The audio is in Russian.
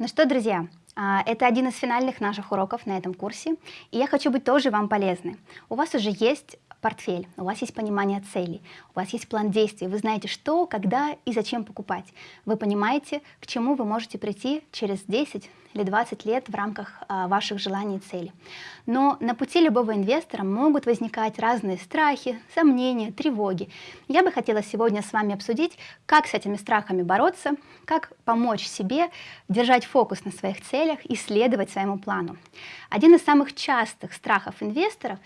Ну что, друзья, а, это один из финальных наших уроков на этом курсе, и я хочу быть тоже вам полезной. У вас уже есть портфель, у вас есть понимание целей, у вас есть план действий, вы знаете, что, когда и зачем покупать. Вы понимаете, к чему вы можете прийти через 10 или 20 лет в рамках а, ваших желаний и целей. Но на пути любого инвестора могут возникать разные страхи, сомнения, тревоги. Я бы хотела сегодня с вами обсудить, как с этими страхами бороться, как помочь себе держать фокус на своих целях и следовать своему плану. Один из самых частых страхов инвесторов